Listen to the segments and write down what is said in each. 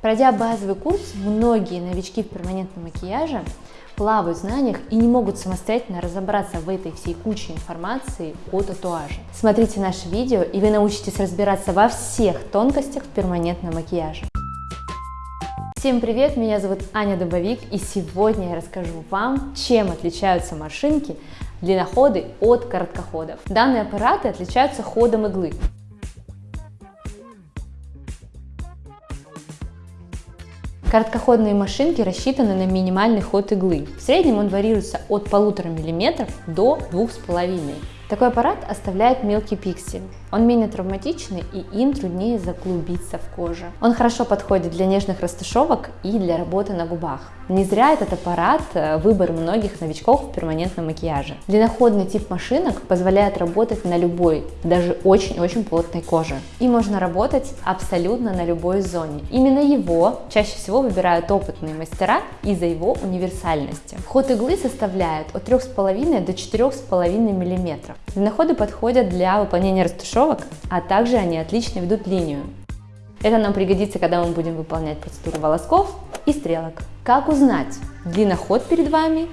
Пройдя базовый курс, многие новички в перманентном макияже плавают в знаниях и не могут самостоятельно разобраться в этой всей куче информации о татуаже. Смотрите наше видео, и вы научитесь разбираться во всех тонкостях перманентного макияжа. Всем привет, меня зовут Аня Дубовик, и сегодня я расскажу вам, чем отличаются машинки длинноходы от короткоходов. Данные аппараты отличаются ходом иглы. Короткоходные машинки рассчитаны на минимальный ход иглы. В среднем он варьируется от 1,5 мм до 2,5 мм. Такой аппарат оставляет мелкий пиксель. Он менее травматичный и им труднее заглубиться в кожу. Он хорошо подходит для нежных растушевок и для работы на губах. Не зря этот аппарат э, выбор многих новичков в перманентном макияже. Длинноходный тип машинок позволяет работать на любой, даже очень-очень плотной коже. И можно работать абсолютно на любой зоне. Именно его чаще всего выбирают опытные мастера из-за его универсальности. Ход иглы составляет от 3,5 до 4,5 мм. Длинноходы подходят для выполнения растушевок, а также они отлично ведут линию. Это нам пригодится, когда мы будем выполнять процедуру волосков и стрелок. Как узнать, длинноход перед вами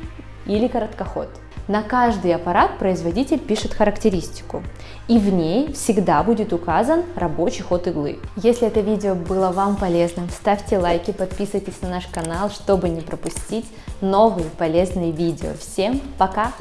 или короткоход? На каждый аппарат производитель пишет характеристику, и в ней всегда будет указан рабочий ход иглы. Если это видео было вам полезным, ставьте лайки, подписывайтесь на наш канал, чтобы не пропустить новые полезные видео. Всем пока!